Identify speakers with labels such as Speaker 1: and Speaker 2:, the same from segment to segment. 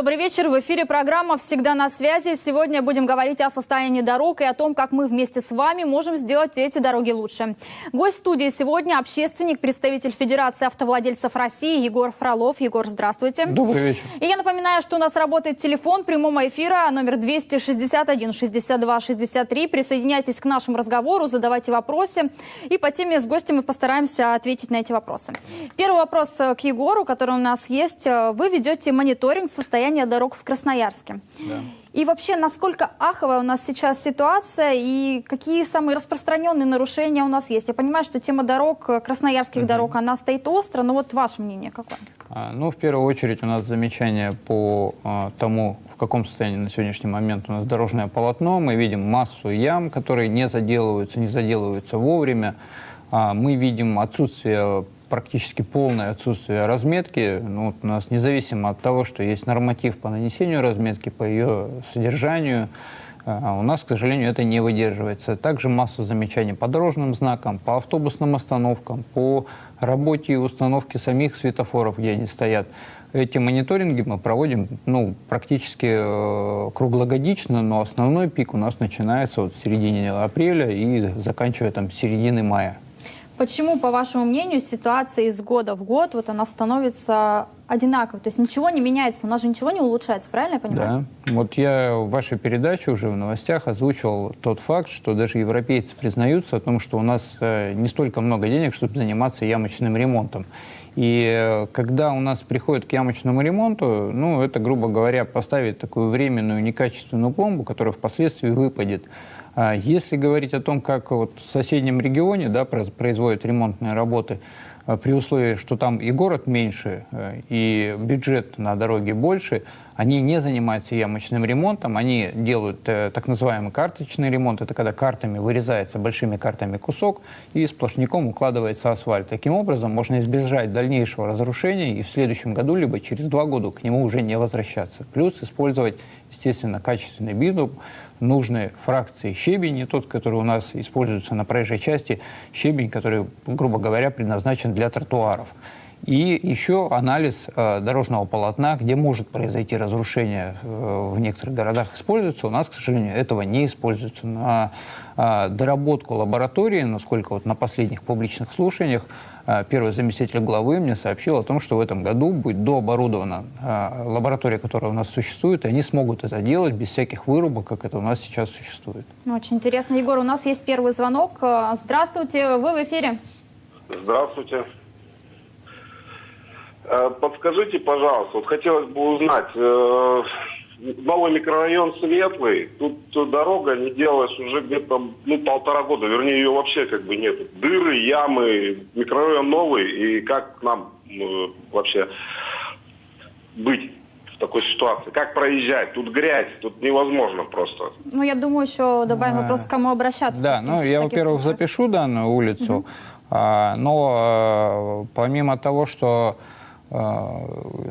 Speaker 1: Добрый вечер. В эфире программа «Всегда на связи». Сегодня будем говорить о состоянии дорог и о том, как мы вместе с вами можем сделать эти дороги лучше. Гость студии сегодня – общественник, представитель Федерации автовладельцев России Егор Фролов. Егор, здравствуйте.
Speaker 2: Добрый вечер.
Speaker 1: И я напоминаю, что у нас работает телефон прямого эфира номер 261 62 63. Присоединяйтесь к нашему разговору, задавайте вопросы. И по теме с гостем мы постараемся ответить на эти вопросы. Первый вопрос к Егору, который у нас есть. Вы ведете мониторинг состояния состояние дорог в Красноярске. Да. И вообще, насколько аховая у нас сейчас ситуация и какие самые распространенные нарушения у нас есть? Я понимаю, что тема дорог, красноярских угу. дорог, она стоит остро, но вот ваше мнение какое?
Speaker 2: А, ну, в первую очередь у нас замечание по а, тому, в каком состоянии на сегодняшний момент у нас дорожное полотно. Мы видим массу ям, которые не заделываются, не заделываются вовремя. А, мы видим отсутствие практически полное отсутствие разметки. Ну, у нас независимо от того, что есть норматив по нанесению разметки, по ее содержанию, а у нас, к сожалению, это не выдерживается. Также масса замечаний по дорожным знакам, по автобусным остановкам, по работе и установке самих светофоров, где они стоят. Эти мониторинги мы проводим ну, практически э, круглогодично, но основной пик у нас начинается вот в середине апреля и заканчивая там середины мая.
Speaker 1: Почему, по вашему мнению, ситуация из года в год, вот она становится одинаковой? То есть ничего не меняется, у нас же ничего не улучшается, правильно я понимаю?
Speaker 2: Да. Вот я в вашей передаче уже в новостях озвучивал тот факт, что даже европейцы признаются о том, что у нас э, не столько много денег, чтобы заниматься ямочным ремонтом. И э, когда у нас приходит к ямочному ремонту, ну, это, грубо говоря, поставить такую временную некачественную пломбу, которая впоследствии выпадет. А если говорить о том, как вот в соседнем регионе да, производят ремонтные работы, а, при условии, что там и город меньше, э, и бюджет на дороге больше, они не занимаются ямочным ремонтом, они делают э, так называемый карточный ремонт. Это когда картами вырезается большими картами кусок и сплошняком укладывается асфальт. Таким образом можно избежать дальнейшего разрушения и в следующем году, либо через два года к нему уже не возвращаться. Плюс использовать, естественно, качественный битум, нужной фракции щебень, не тот, который у нас используется на проезжей части, щебень, который, грубо говоря, предназначен для тротуаров. И еще анализ э, дорожного полотна, где может произойти разрушение э, в некоторых городах, используется. У нас, к сожалению, этого не используется. На э, доработку лаборатории, насколько вот на последних публичных слушаниях, первый заместитель главы мне сообщил о том, что в этом году будет дооборудована э, лаборатория, которая у нас существует, и они смогут это делать без всяких вырубок, как это у нас сейчас существует.
Speaker 1: Очень интересно. Егор, у нас есть первый звонок. Э, здравствуйте, вы в эфире.
Speaker 3: Здравствуйте. Э, подскажите, пожалуйста, вот хотелось бы узнать, новый микрорайон Светлый, тут дорога не делалась уже где-то ну, полтора года, вернее ее вообще как бы нет. Дыры, ямы, микрорайон новый, и как нам э, вообще быть в такой ситуации? Как проезжать? Тут грязь, тут невозможно просто.
Speaker 1: Ну, я думаю, еще добавим а, вопрос, к кому обращаться.
Speaker 2: Да, ну, я, во-первых, запишу данную улицу, угу. а, но а, помимо того, что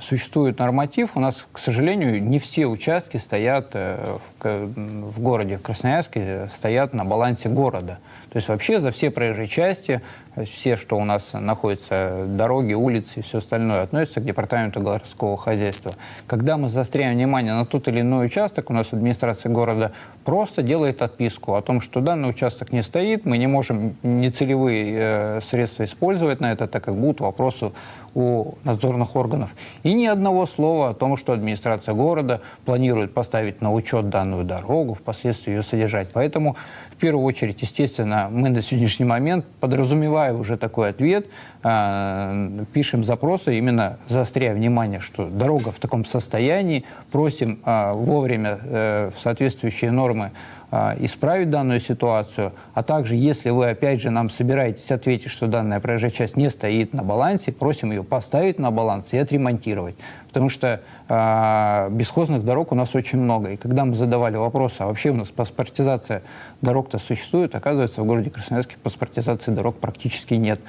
Speaker 2: существует норматив, у нас, к сожалению, не все участки стоят э, в, в городе Красноярске, стоят на балансе города. То есть вообще за все проезжие части, все, что у нас находится, дороги, улицы и все остальное, относится к департаменту городского хозяйства. Когда мы заостряем внимание на тот или иной участок, у нас администрация города просто делает отписку о том, что данный участок не стоит, мы не можем нецелевые э, средства использовать на это, так как будут вопросы у надзорных органов. И ни одного слова о том, что администрация города планирует поставить на учет данную дорогу, впоследствии ее содержать. Поэтому первую очередь, естественно, мы на сегодняшний момент, подразумевая уже такой ответ, э, пишем запросы, именно заостряя внимание, что дорога в таком состоянии, просим э, вовремя э, в соответствующие нормы а, исправить данную ситуацию, а также, если вы, опять же, нам собираетесь ответить, что данная проезжая часть не стоит на балансе, просим ее поставить на баланс и отремонтировать. Потому что э, бесхозных дорог у нас очень много. И когда мы задавали вопрос, а вообще у нас паспортизация дорог-то существует, оказывается, в городе Красноярске паспортизации дорог практически нет.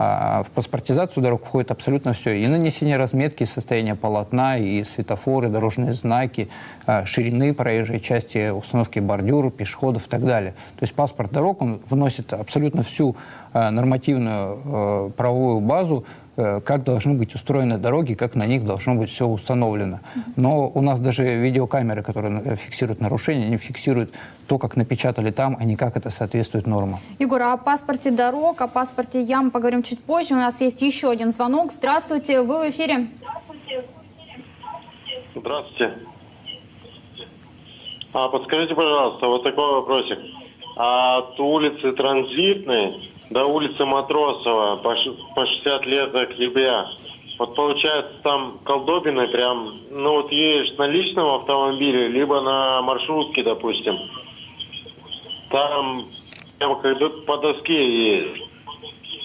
Speaker 2: А в паспортизацию дорог входит абсолютно все. И нанесение разметки, состояние полотна, и светофоры, дорожные знаки, а, ширины проезжей части, установки бордюров, пешеходов и так далее. То есть паспорт дорог, он вносит абсолютно всю нормативную правовую базу как должны быть устроены дороги, как на них должно быть все установлено. Но у нас даже видеокамеры, которые фиксируют нарушения, не фиксируют то, как напечатали там, а не как это соответствует нормам.
Speaker 1: Егор, о паспорте дорог, о паспорте ям поговорим чуть позже. У нас есть еще один звонок. Здравствуйте, вы в эфире.
Speaker 4: Здравствуйте. А подскажите, пожалуйста, вот такой вопросик. А от улицы Транзитной до улицы Матросова по, по 60 лет до Клебя. Вот получается там колдобины прям, ну вот едешь на личном автомобиле, либо на маршрутке, допустим. Там прямо как по доске едешь.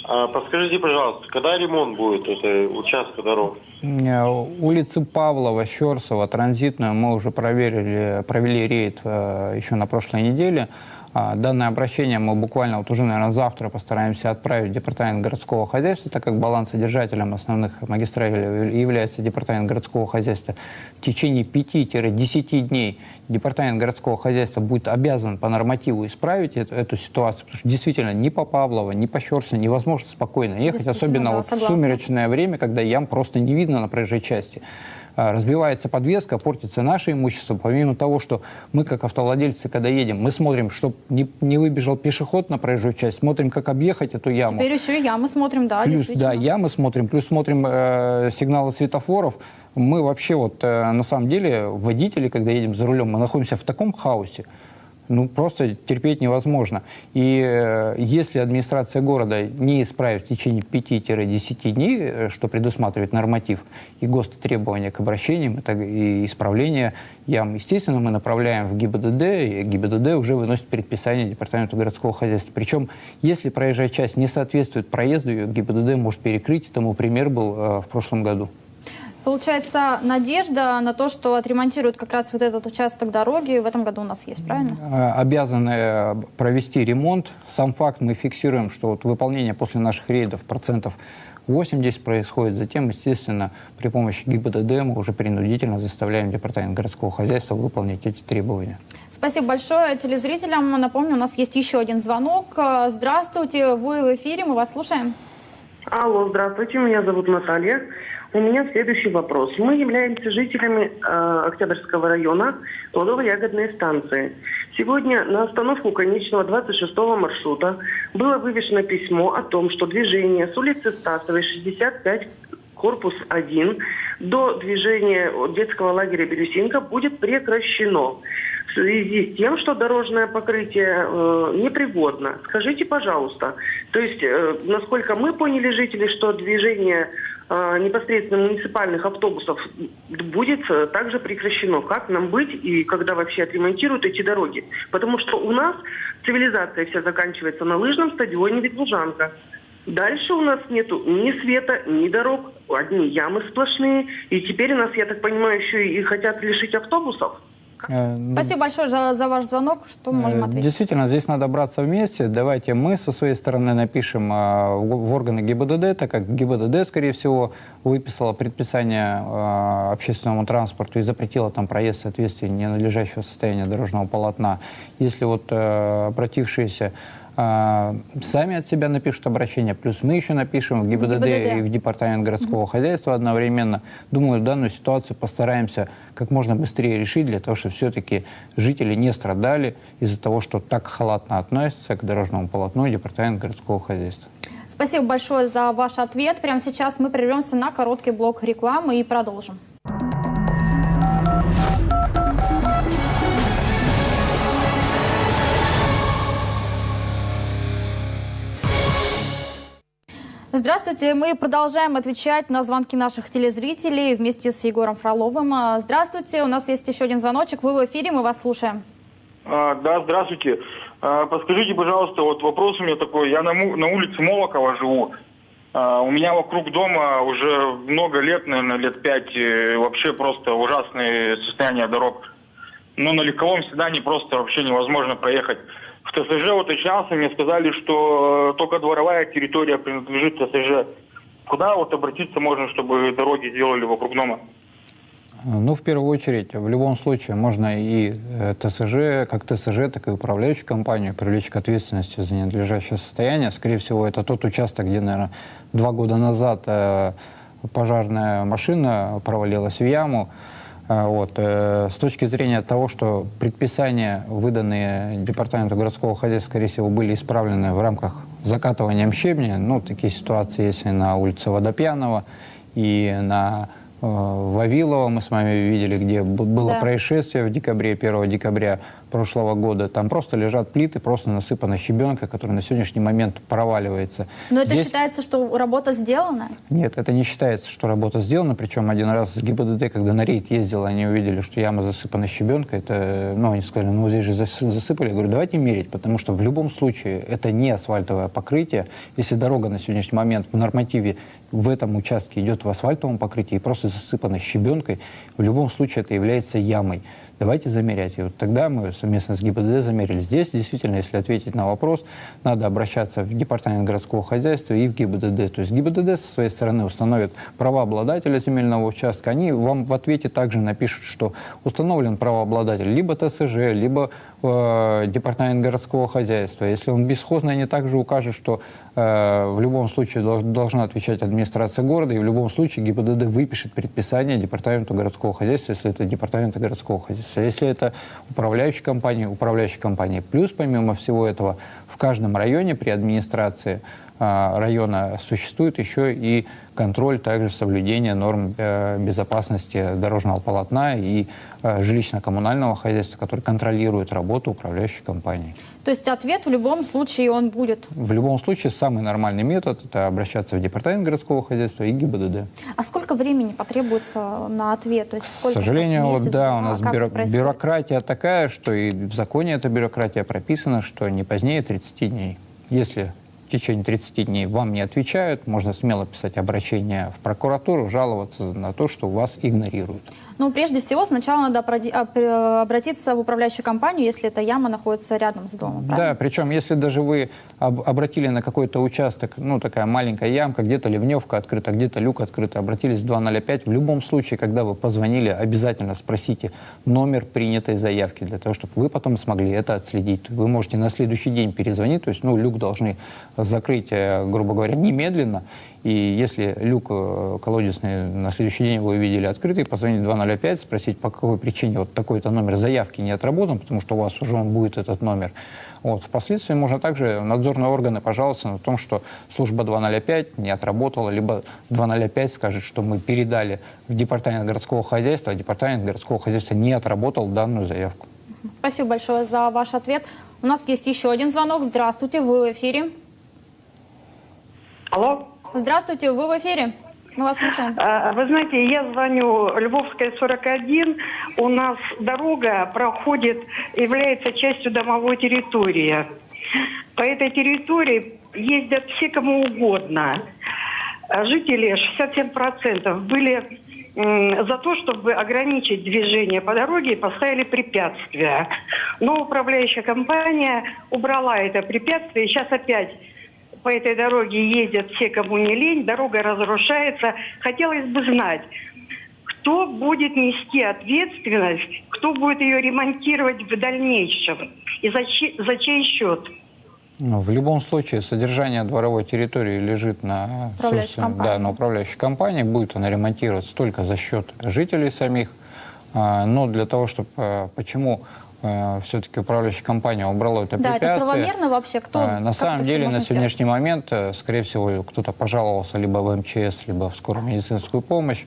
Speaker 4: А подскажите, пожалуйста, когда ремонт будет этой участка дорог?
Speaker 2: Э, улицы Павлова, Щерсова, транзитную мы уже проверили, провели рейд э, еще на прошлой неделе. А, данное обращение мы буквально вот уже, наверное, завтра постараемся отправить в Департамент городского хозяйства, так как балансодержателем основных магистралей является Департамент городского хозяйства. В течение 5-10 дней Департамент городского хозяйства будет обязан по нормативу исправить эту, эту ситуацию, потому что действительно ни по Павлово, ни по Щерсу невозможно спокойно ехать, особенно да, вот в сумеречное время, когда ям просто не видно на проезжей части. А, разбивается подвеска, портится наше имущество. Помимо того, что мы, как автовладельцы, когда едем, мы смотрим, чтобы не, не выбежал пешеход на проезжую часть, смотрим, как объехать эту яму.
Speaker 1: Теперь еще и ямы смотрим, да,
Speaker 2: Плюс, да, ямы смотрим, плюс смотрим э, сигналы светофоров. Мы вообще вот, э, на самом деле, водители, когда едем за рулем, мы находимся в таком хаосе, ну, просто терпеть невозможно. И э, если администрация города не исправит в течение 5-10 дней, э, что предусматривает норматив, и ГОСТ требования к обращениям это и исправления ям, естественно, мы направляем в ГИБДД, и ГИБДД уже выносит предписание Департаменту городского хозяйства. Причем, если проезжая часть не соответствует проезду, ее ГИБДД может перекрыть. Тому пример был э, в прошлом году.
Speaker 1: Получается, надежда на то, что отремонтируют как раз вот этот участок дороги в этом году у нас есть, правильно?
Speaker 2: Э, обязаны э, провести ремонт. Сам факт мы фиксируем, что вот выполнение после наших рейдов процентов 80 происходит. Затем, естественно, при помощи ГИБДД мы уже принудительно заставляем Департамент городского хозяйства выполнить эти требования.
Speaker 1: Спасибо большое телезрителям. Напомню, у нас есть еще один звонок. Здравствуйте, вы в эфире, мы вас слушаем.
Speaker 5: Алло, здравствуйте, меня зовут Наталья. У меня следующий вопрос. Мы являемся жителями э, Октябрьского района плодово-ягодной станции. Сегодня на остановку конечного 26-го маршрута было вывешено письмо о том, что движение с улицы Стасовой 65 корпус 1 до движения детского лагеря Бирюсинка будет прекращено в связи с тем, что дорожное покрытие э, непригодно. Скажите, пожалуйста, то есть, э, насколько мы поняли, жители, что движение Э, непосредственно муниципальных автобусов будет э, также прекращено. Как нам быть и когда вообще отремонтируют эти дороги? Потому что у нас цивилизация вся заканчивается на лыжном стадионе Ветлужанка. Дальше у нас нету ни света, ни дорог, одни ямы сплошные. И теперь нас, я так понимаю, еще и хотят лишить автобусов.
Speaker 1: Э, Спасибо большое за, за ваш звонок. Что мы можем э, ответить?
Speaker 2: Действительно, здесь надо браться вместе. Давайте мы со своей стороны напишем э, в органы ГИБДД, так как ГИБДД, скорее всего, выписала предписание общественному транспорту и запретила там проезд в соответствии ненадлежащего состояния дорожного полотна. Если вот обратившиеся а, сами от себя напишут обращение, плюс мы еще напишем в ГИБДД, ГИБДД. и в Департамент городского хозяйства одновременно. Думаю, данную ситуацию постараемся как можно быстрее решить, для того, чтобы все-таки жители не страдали из-за того, что так халатно относятся к дорожному полотну Департамент городского хозяйства.
Speaker 1: Спасибо большое за ваш ответ. Прямо сейчас мы прервемся на короткий блок рекламы и продолжим. Здравствуйте, мы продолжаем отвечать на звонки наших телезрителей вместе с Егором Фроловым. А, здравствуйте, у нас есть еще один звоночек, вы в эфире, мы вас слушаем.
Speaker 6: А, да, здравствуйте. А, подскажите, пожалуйста, вот вопрос у меня такой. Я на, на улице Молокова живу. А, у меня вокруг дома уже много лет, наверное, лет пять, вообще просто ужасное состояние дорог. Но на легковом седане просто вообще невозможно проехать. В ТСЖ уточнялся, мне сказали, что э, только дворовая территория принадлежит ТСЖ. Куда вот обратиться можно, чтобы дороги сделали вокруг дома?
Speaker 2: Ну, в первую очередь, в любом случае, можно и э, ТСЖ, как ТСЖ, так и управляющую компанию привлечь к ответственности за ненадлежащее состояние. Скорее всего, это тот участок, где, наверное, два года назад э, пожарная машина провалилась в яму. Э, вот. Э, с точки зрения того, что предписания, выданные Департаменту городского хозяйства, скорее всего, были исправлены в рамках закатывания щебня, ну, такие ситуации есть и на улице Водопьянова, и на Вавилова мы с вами видели, где было
Speaker 1: Да.
Speaker 2: происшествие в декабре, 1 декабря прошлого года. Там просто лежат плиты, просто насыпана щебенка, которая на сегодняшний момент проваливается.
Speaker 1: Но это
Speaker 2: Здесь-
Speaker 1: считается, что работа сделана?
Speaker 2: нет, это не считается, что работа сделана. Причем один раз с ГИБДД, когда на рейд ездил, они увидели, что яма засыпана щебенкой. Это, ну, они сказали, ну, здесь же зас- засыпали. Я говорю, давайте мерить, потому что в любом случае это не асфальтовое покрытие. Если дорога на сегодняшний момент в нормативе в этом участке идет в асфальтовом покрытии и просто засыпана щебенкой, в любом случае это является ямой. Давайте замерять. И вот тогда мы совместно с ГИБДД замерили. Здесь действительно, если ответить на вопрос, надо обращаться в Департамент городского хозяйства и в ГИБДД. То есть ГИБДД со своей стороны установит права обладателя земельного участка. Они вам в ответе также напишут, что установлен правообладатель либо ТСЖ, либо э, Департамент городского хозяйства. Если он бесхозный, они также укажут, что э, в любом случае долж- должна отвечать администрация города, и в любом случае ГИБДД выпишет предписание Департаменту городского хозяйства, если это Департамент городского хозяйства. Если это управляющая компания, управляющая компания. Плюс, помимо всего этого, в каждом районе при администрации района существует еще и контроль также соблюдения норм э, безопасности дорожного полотна и э, жилищно-коммунального хозяйства, который контролирует работу управляющей компании.
Speaker 1: То есть ответ в любом случае он будет.
Speaker 2: В любом случае, самый нормальный метод – это обращаться в департамент городского хозяйства и ГИБДД.
Speaker 1: А сколько времени потребуется на ответ? То есть
Speaker 2: К сожалению, вот
Speaker 1: месяц,
Speaker 2: да, у нас
Speaker 1: Как
Speaker 2: бюро-
Speaker 1: происходит?
Speaker 2: бюрократия такая, что и в законе эта бюрократия прописана, что не позднее 30 дней. Если течение 30 дней вам не отвечают, можно смело писать обращение в прокуратуру, жаловаться на то, что вас игнорируют.
Speaker 1: Ну, прежде всего, сначала надо а, пр- обратиться в управляющую компанию, если эта яма находится рядом с домом.
Speaker 2: Да,
Speaker 1: правильно?
Speaker 2: причем если даже вы об- обратили на какой-то участок, ну, такая маленькая ямка, где-то ливневка открыта, где-то люк открыт, обратились в 205, в любом случае, когда вы позвонили, обязательно спросите номер принятой заявки, для того, чтобы вы потом смогли это отследить. Вы можете на следующий день перезвонить, то есть, ну, люк должны закрыть, э, грубо говоря, немедленно, и если люк э, колодезный на следующий день вы увидели открытый, позвонить в 205, спросить, по какой причине вот такой-то номер заявки не отработан, потому что у вас уже он будет этот номер. Вот. Впоследствии можно также надзорные органы пожаловаться на том, что служба 205 не отработала, либо 205 скажет, что мы передали в департамент городского хозяйства, а департамент городского хозяйства не отработал данную заявку.
Speaker 1: Спасибо большое за ваш ответ. У нас есть еще один звонок. Здравствуйте, вы в эфире.
Speaker 7: Алло.
Speaker 1: Здравствуйте, вы в эфире. Мы вас слушаем.
Speaker 7: А, Вы знаете, я звоню Львовская 41. У нас дорога проходит, является частью домовой территории. По этой территории ездят все кому угодно. Жители 67% были за то, чтобы ограничить движение по дороге и поставили препятствия. Но управляющая компания убрала это препятствие. И сейчас опять по этой дороге ездят все, кому не лень, дорога разрушается. Хотелось бы знать, кто будет нести ответственность, кто будет ее ремонтировать в дальнейшем и за чей, за чей счет.
Speaker 2: Ну, в любом случае, содержание дворовой территории лежит на,
Speaker 1: Управляющей
Speaker 2: собственно,
Speaker 1: компании.
Speaker 2: да, на управляющей компании. Будет она ремонтироваться только за счет жителей самих. А, но для того, чтобы... а, Почему все-таки управляющая компания убрала это
Speaker 1: Да, это
Speaker 2: препятствие?
Speaker 1: правомерно вообще? Кто,
Speaker 2: А, На самом
Speaker 1: это
Speaker 2: деле, на
Speaker 1: сделать?
Speaker 2: сегодняшний момент, э, скорее всего, кто-то пожаловался либо в МЧС, либо в скорую медицинскую помощь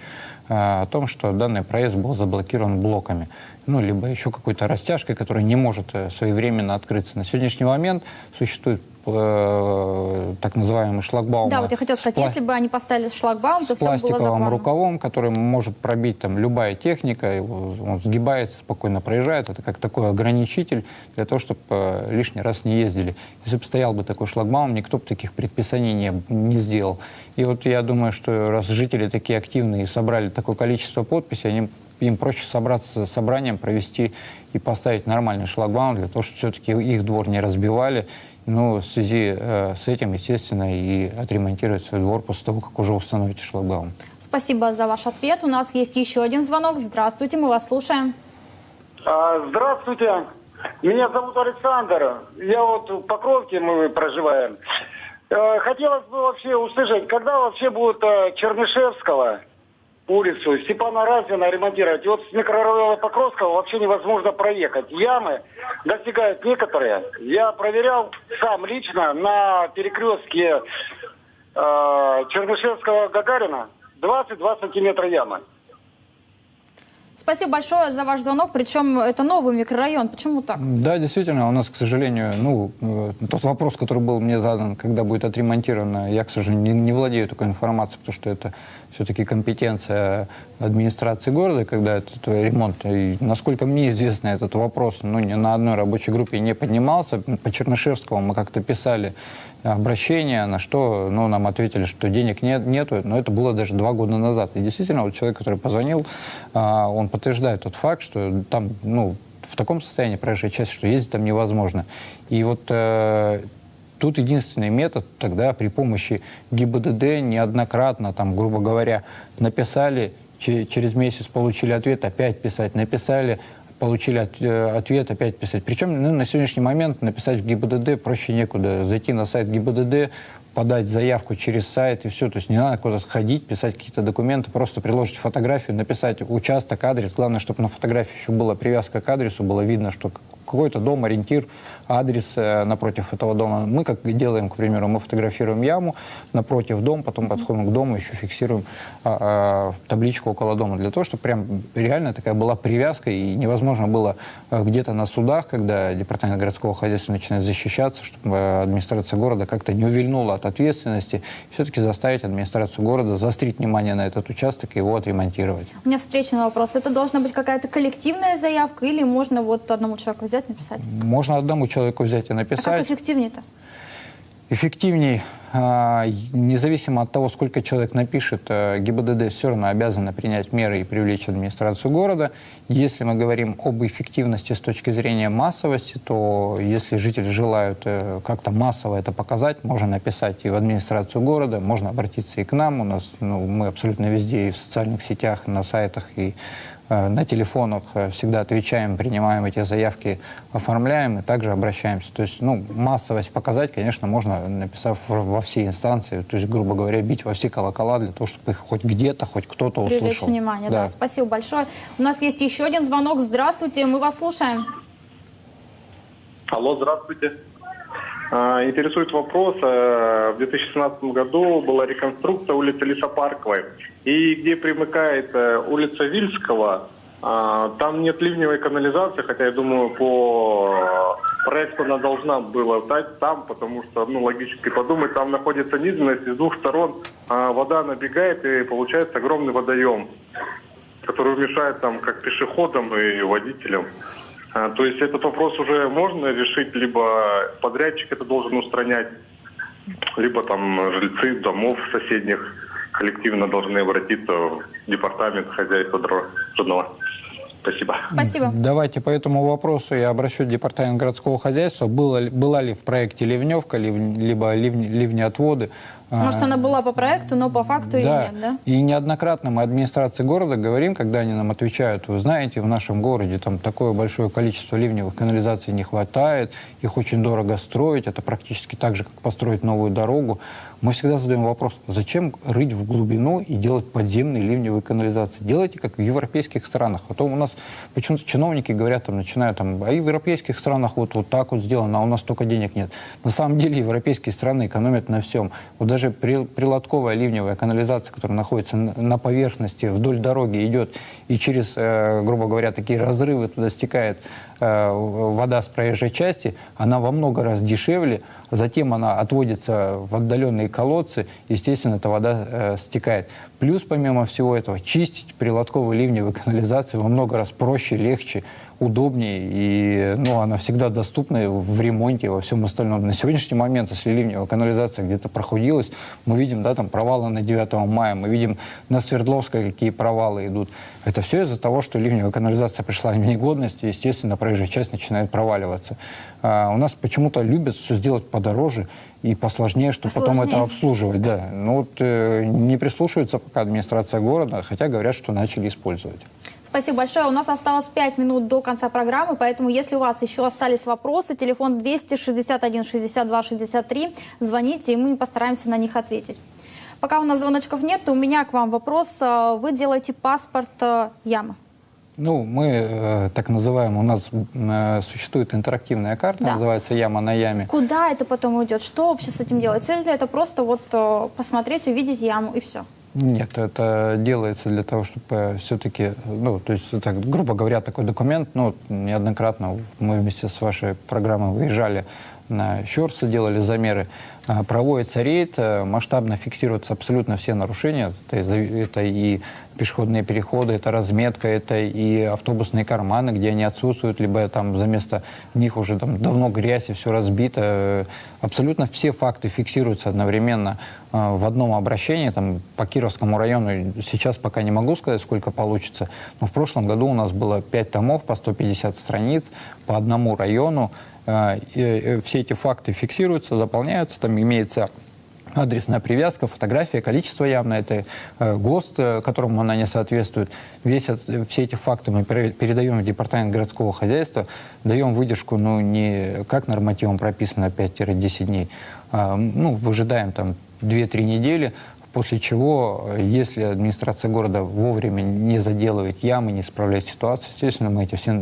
Speaker 2: э, о том, что данный проезд был заблокирован блоками. Ну, либо еще какой-то растяжкой, которая не может э, своевременно открыться. На сегодняшний момент существует э, так называемый шлагбаум.
Speaker 1: Да, вот я хотела сказать, если бы они поставили шлагбаум, то
Speaker 2: с
Speaker 1: все было
Speaker 2: пластиковым рукавом, который может пробить там любая техника, его- он сгибается, спокойно проезжает. Это как такой ограничитель для того, чтобы э, лишний раз не ездили. Если бы стоял бы такой шлагбаум, никто бы таких предписаний не, не сделал. И вот я думаю, что раз жители такие активные и собрали такое количество подписей, они им проще собраться с собранием, провести и поставить нормальный шлагбаум для того, чтобы все-таки их двор не разбивали. Ну, в связи э, с этим, естественно, и отремонтировать свой двор после того, как уже установите шлагбаум.
Speaker 1: Спасибо за ваш ответ. У нас есть еще один звонок. Здравствуйте, мы вас слушаем.
Speaker 8: А, здравствуйте. Меня зовут Александр. Я вот в Покровке мы проживаем. Э, хотелось бы вообще услышать, когда вообще будут э, Чернышевского улицу Степана Разина ремонтировать. И вот с микрорайона Покровского вообще невозможно проехать. Ямы достигают некоторые. Я проверял сам лично на перекрестке э, Чернышевского-Гагарина 22 сантиметра ямы.
Speaker 1: Спасибо большое за ваш звонок. Причем это новый микрорайон. Почему так?
Speaker 2: Да, действительно, у нас, к сожалению, ну, э, тот вопрос, который был мне задан, когда будет отремонтировано, я, к сожалению, не, не владею такой информацией, потому что это все-таки компетенция администрации города, когда этот ремонт. И, насколько мне известно, этот вопрос ну, ни на одной рабочей группе не поднимался. По Чернышевскому мы как-то писали обращение, на что ну, нам ответили, что денег нет, нету, но это было даже два года назад. И действительно, вот человек, который позвонил, а, он подтверждает тот факт, что там, ну, в таком состоянии проезжая часть, что ездить там невозможно. И вот э, тут единственный метод тогда при помощи ГИБДД неоднократно, там, грубо говоря, написали, через месяц получили ответ, опять писать, написали, получили от, э, ответ, опять писать. Причем ну, на сегодняшний момент написать в ГИБДД проще некуда. Зайти на сайт ГИБДД, подать заявку через сайт и все. То есть не надо куда-то ходить, писать какие-то документы, просто приложить фотографию, написать участок, адрес. Главное, чтобы на фотографии еще была привязка к адресу, было видно, что какой-то дом, ориентир, адрес э, напротив этого дома. Мы как делаем, к примеру, мы фотографируем яму напротив дома, потом подходим к дому, еще фиксируем а, а, табличку около дома, для того, чтобы прям реально такая была привязка, и невозможно было а, где-то на судах, когда департамент городского хозяйства начинает защищаться, чтобы администрация города как-то не увильнула от ответственности, все-таки заставить администрацию города заострить внимание на этот участок и его отремонтировать.
Speaker 1: У меня встречный вопрос. Это должна быть какая-то коллективная заявка или можно вот одному человеку взять, написать?
Speaker 2: Можно одному человеку взять и написать. А
Speaker 1: как эффективнее-то?
Speaker 2: Эффективней, а, независимо от того, сколько человек напишет, э, ГИБДД все равно обязана принять меры и привлечь администрацию города. Если мы говорим об эффективности с точки зрения массовости, то если жители желают э, как-то массово это показать, можно написать и в администрацию города, можно обратиться и к нам. У нас ну, мы абсолютно везде и в социальных сетях, на сайтах, и на телефонах э, всегда отвечаем, принимаем эти заявки, оформляем и также обращаемся. То есть, ну, массовость показать, конечно, можно, написав во все инстанции, то есть, грубо говоря, бить во все колокола для того, чтобы их хоть где-то, хоть кто-то услышал.
Speaker 1: Привлечь внимание, да. да. Спасибо большое. У нас есть еще один звонок. Здравствуйте, мы вас слушаем.
Speaker 9: Алло, здравствуйте. А, интересует вопрос. Э, в 2017 году была реконструкция улицы Лесопарковой. И где примыкает э, улица Вильского, а, там нет ливневой канализации, хотя я думаю, по проекту она должна была стать там, потому что, ну, логически подумать, там находится низменность, с двух сторон а, вода набегает, и получается огромный водоем, который мешает там как пешеходам и водителям. А, то есть этот вопрос уже можно решить, либо подрядчик это должен устранять, либо там жильцы домов соседних коллективно должны обратиться в департамент хозяйства дорожного. Спасибо.
Speaker 1: Спасибо.
Speaker 2: Давайте по этому вопросу я обращу в департамент городского хозяйства. Было, была ли в проекте ливневка, либо ливни, ливнеотводы?
Speaker 1: Может, она была по проекту, но по факту да. и нет, да?
Speaker 2: И неоднократно мы администрации города говорим, когда они нам отвечают, вы знаете, в нашем городе там такое большое количество ливневых канализаций не хватает, их очень дорого строить, это практически так же, как построить новую дорогу. Мы всегда задаем вопрос, зачем рыть в глубину и делать подземные ливневые канализации? Делайте, как в европейских странах. А то у нас почему-то чиновники говорят, там, начинают, там, а в европейских странах вот, вот так вот сделано, а у нас столько денег нет. На самом деле европейские страны экономят на всем. Вот даже при, прилотковая ливневая канализация, которая находится на поверхности, вдоль дороги идет, и через, э, грубо говоря, такие разрывы туда стекает э, вода с проезжей части, она во много раз дешевле, затем она отводится в отдаленные колодцы, естественно, эта вода э, стекает. Плюс, помимо всего этого, чистить прилотковые ливневые канализации во много раз проще, легче, удобнее, и ну, она всегда доступна в ремонте, во всем остальном. На сегодняшний момент, если ливневая канализация где-то прохудилась, мы видим, да, там провалы на 9 мая, мы видим на Свердловской, какие провалы идут. Это все из-за того, что ливневая канализация пришла в негодность, и, естественно, проезжая часть начинает проваливаться. А, у нас почему-то любят все сделать подороже и посложнее, чтобы потом это обслуживать. Да. Ну вот э, не прислушивается пока администрация города, хотя говорят, что начали использовать.
Speaker 1: Спасибо большое. У нас осталось 5 минут до конца программы, поэтому если у вас еще остались вопросы, телефон 261 62 63, звоните, и мы постараемся на них ответить. Пока у нас звоночков нет, у меня к вам вопрос. Вы делаете паспорт э, ямы?
Speaker 2: Ну, мы э, так называем, у нас э, существует интерактивная карта, да. называется «Яма на яме».
Speaker 1: Куда это потом уйдет? Что вообще с этим делать? Или это просто вот э, посмотреть, увидеть яму и все?
Speaker 2: Нет, это делается для того, чтобы э, все-таки, ну, то есть, это, грубо говоря, такой документ, ну, неоднократно мы вместе с вашей программой выезжали на Щорсы, делали замеры, а, проводится рейд, э, масштабно фиксируются абсолютно все нарушения. Это, это и пешеходные переходы, это разметка, это и автобусные карманы, где они отсутствуют, либо там за место них уже там давно грязь и все разбито. Абсолютно все факты фиксируются одновременно э, в одном обращении. Там, по Кировскому району сейчас пока не могу сказать, сколько получится, но в прошлом году у нас было 5 томов по 150 страниц по одному району. Э, э, все эти факты фиксируются, заполняются, там имеется адресная привязка, фотография, количество явно, это э, ГОСТ, которому она не соответствует. Весь, все эти факты мы передаем в департамент городского хозяйства, даем выдержку, ну, не как нормативом прописано 5-10 дней, а, ну, выжидаем там 2-3 недели, После чего, если администрация города вовремя не заделывает ямы, не справляет ситуацию, естественно, мы эти все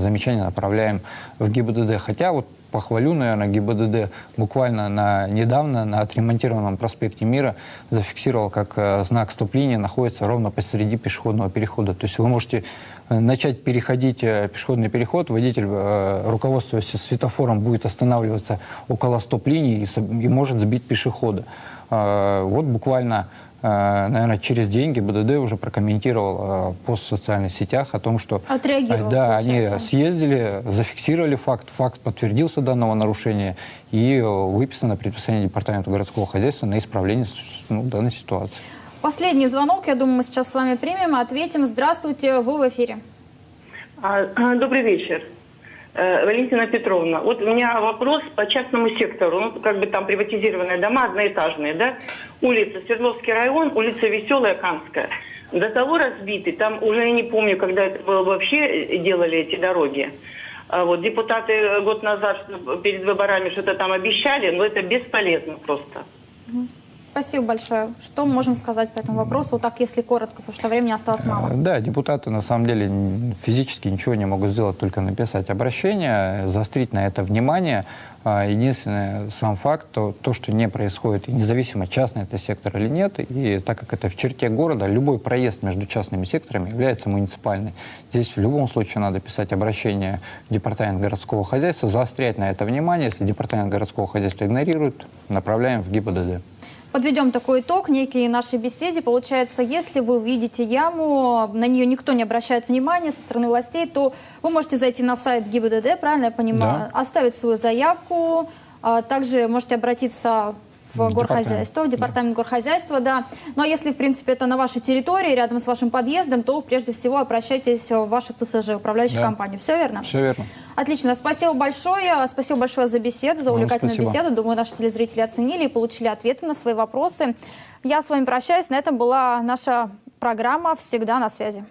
Speaker 2: замечания направляем в ГИБДД. Хотя вот похвалю, наверное, ГИБДД буквально на, недавно на отремонтированном проспекте Мира зафиксировал, как э, знак стоп-линии находится ровно посреди пешеходного перехода. То есть вы можете э, начать переходить э, пешеходный переход, водитель, э, руководствуясь светофором, будет останавливаться около стоп-линии и, и может сбить пешехода. А, вот буквально, а, наверное, через деньги БДД уже прокомментировал а, пост в социальных сетях о том, что да, они съездили, зафиксировали факт, факт подтвердился данного нарушения и выписано предписание Департамента городского хозяйства на исправление ну, данной ситуации.
Speaker 1: Последний звонок, я думаю, мы сейчас с вами примем, ответим. Здравствуйте, вы в эфире.
Speaker 7: Добрый вечер. Э, Валентина Петровна, вот у меня вопрос по частному сектору. Ну, как бы там приватизированные дома, одноэтажные, да? Улица Свердловский район, улица Веселая, Канская. До того разбиты, там уже я не помню, когда это было вообще делали эти дороги. А вот депутаты год назад перед выборами что-то там обещали, но это бесполезно просто.
Speaker 1: Спасибо большое. Что мы можем сказать по этому вопросу? Вот так, если коротко, потому что времени осталось мало. Э,
Speaker 2: да, депутаты на самом деле физически ничего не могут сделать, только написать обращение, заострить на это внимание. А, единственный сам факт, то, то, что не происходит, независимо, частный это сектор или нет, и так как это в черте города, любой проезд между частными секторами является муниципальным. Здесь в любом случае надо писать обращение в Департамент городского хозяйства, заострять на это внимание. Если Департамент городского хозяйства игнорирует, направляем в ГИБДД.
Speaker 1: Подведем такой итог некий нашей беседе. Получается, если вы видите яму, на нее никто не обращает внимания со стороны властей, то вы можете зайти на сайт ГИБДД, правильно я понимаю, да. оставить свою заявку, а также можете обратиться в горхозяйство, в департамент да. горхозяйства, да. Ну а если, в принципе, это на вашей территории, рядом с вашим подъездом, то прежде всего обращайтесь в ваши ТСЖ, управляющую да. компанию. Все верно?
Speaker 2: Все верно.
Speaker 1: Отлично. Спасибо большое. Спасибо большое за беседу, за увлекательную спасибо. беседу. Думаю, наши телезрители оценили и получили ответы на свои вопросы. Я с вами прощаюсь. На этом была наша программа «Всегда на связи».